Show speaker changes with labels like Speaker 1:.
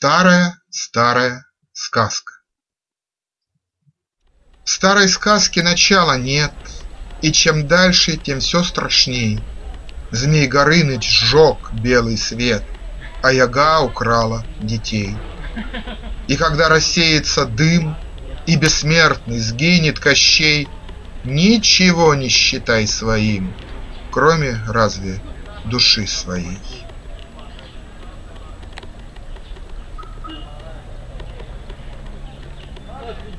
Speaker 1: Старая-старая сказка В старой сказке начала нет, И чем дальше, тем все страшней. Змей Горыныч сжег белый свет, А яга украла детей. И когда рассеется дым, И бессмертный сгинет Кощей, Ничего не считай своим, Кроме разве души своей.